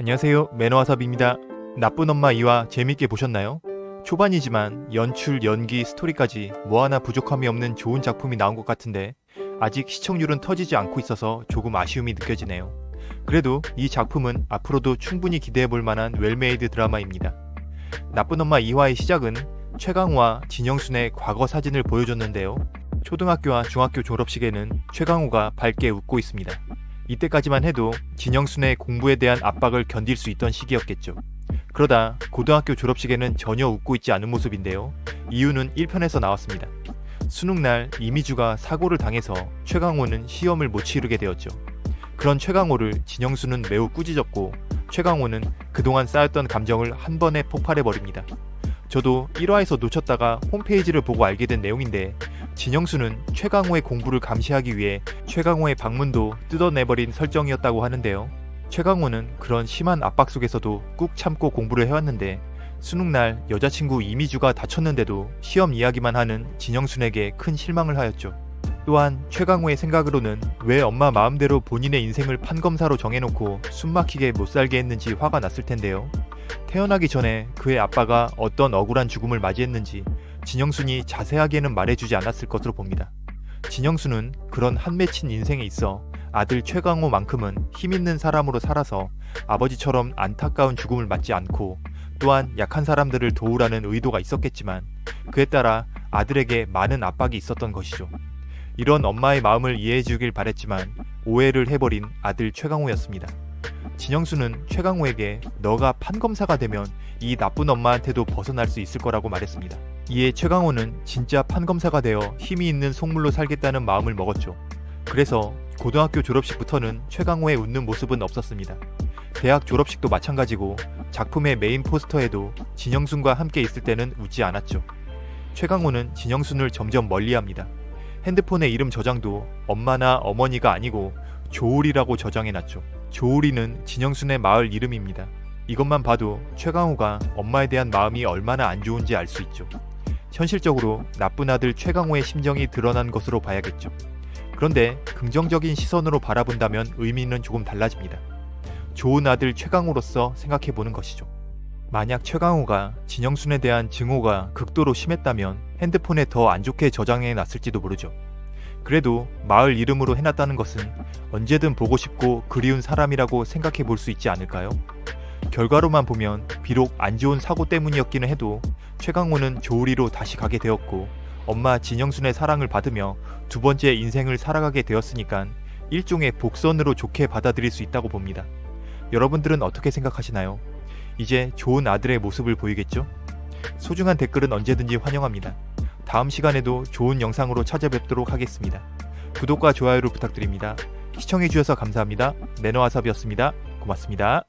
안녕하세요 매너와삽입니다. 나쁜 엄마 2화 재밌게 보셨나요? 초반이지만 연출, 연기, 스토리까지 뭐 하나 부족함이 없는 좋은 작품이 나온 것 같은데 아직 시청률은 터지지 않고 있어서 조금 아쉬움이 느껴지네요. 그래도 이 작품은 앞으로도 충분히 기대해볼 만한 well-made 드라마입니다. 나쁜 엄마 2화의 시작은 최강호와 진영순의 과거 사진을 보여줬는데요. 초등학교와 중학교 졸업식에는 최강호가 밝게 웃고 있습니다. 이때까지만 해도 진영순의 공부에 대한 압박을 견딜 수 있던 시기였겠죠. 그러다 고등학교 졸업식에는 전혀 웃고 있지 않은 모습인데요. 이유는 1편에서 나왔습니다. 수능날 이미주가 사고를 당해서 최강호는 시험을 못 치르게 되었죠. 그런 최강호를 진영수는 매우 꾸짖었고 최강호는 그동안 쌓였던 감정을 한 번에 폭발해버립니다. 저도 1화에서 놓쳤다가 홈페이지를 보고 알게 된 내용인데 진영수는 최강호의 공부를 감시하기 위해 최강호의 방문도 뜯어내버린 설정이었다고 하는데요. 최강호는 그런 심한 압박 속에서도 꾹 참고 공부를 해왔는데 수능날 여자친구 이미주가 다쳤는데도 시험 이야기만 하는 진영순에게 큰 실망을 하였죠. 또한 최강호의 생각으로는 왜 엄마 마음대로 본인의 인생을 판검사로 정해놓고 숨막히게 못살게 했는지 화가 났을 텐데요. 태어나기 전에 그의 아빠가 어떤 억울한 죽음을 맞이했는지 진영순이 자세하게는 말해주지 않았을 것으로 봅니다. 진영순은 그런 한 맺힌 인생에 있어 아들 최강호만큼은 힘있는 사람으로 살아서 아버지처럼 안타까운 죽음을 맞지 않고 또한 약한 사람들을 도우라는 의도가 있었겠지만 그에 따라 아들에게 많은 압박이 있었던 것이죠. 이런 엄마의 마음을 이해해 주길 바랬지만 오해를 해버린 아들 최강호였습니다. 진영수는 최강호에게 너가 판검사가 되면 이 나쁜 엄마한테도 벗어날 수 있을 거라고 말했습니다. 이에 최강호는 진짜 판검사가 되어 힘이 있는 속물로 살겠다는 마음을 먹었죠. 그래서 고등학교 졸업식부터는 최강호의 웃는 모습은 없었습니다. 대학 졸업식도 마찬가지고 작품의 메인 포스터에도 진영순과 함께 있을 때는 웃지 않았죠. 최강호는 진영순을 점점 멀리합니다. 핸드폰의 이름 저장도 엄마나 어머니가 아니고 조울이라고 저장해놨죠. 조울이는 진영순의 마을 이름입니다. 이것만 봐도 최강호가 엄마에 대한 마음이 얼마나 안 좋은지 알 수 있죠. 현실적으로 나쁜 아들 최강호의 심정이 드러난 것으로 봐야겠죠. 그런데 긍정적인 시선으로 바라본다면 의미는 조금 달라집니다. 좋은 아들 최강호로서 생각해보는 것이죠. 만약 최강호가 진영순에 대한 증오가 극도로 심했다면 핸드폰에 더 안 좋게 저장해 놨을지도 모르죠. 그래도 마을 이름으로 해놨다는 것은 언제든 보고 싶고 그리운 사람이라고 생각해 볼 수 있지 않을까요? 결과로만 보면 비록 안 좋은 사고 때문이었기는 해도 최강호는 조우리로 다시 가게 되었고 엄마 진영순의 사랑을 받으며 두 번째 인생을 살아가게 되었으니까 일종의 복선으로 좋게 받아들일 수 있다고 봅니다. 여러분들은 어떻게 생각하시나요? 이제 좋은 아들의 모습을 보이겠죠? 소중한 댓글은 언제든지 환영합니다. 다음 시간에도 좋은 영상으로 찾아뵙도록 하겠습니다. 구독과 좋아요를 부탁드립니다. 시청해주셔서 감사합니다. 매너와삽이었습니다. 고맙습니다.